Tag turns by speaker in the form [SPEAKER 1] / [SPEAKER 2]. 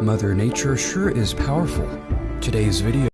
[SPEAKER 1] Mother Nature sure is powerful. Today's video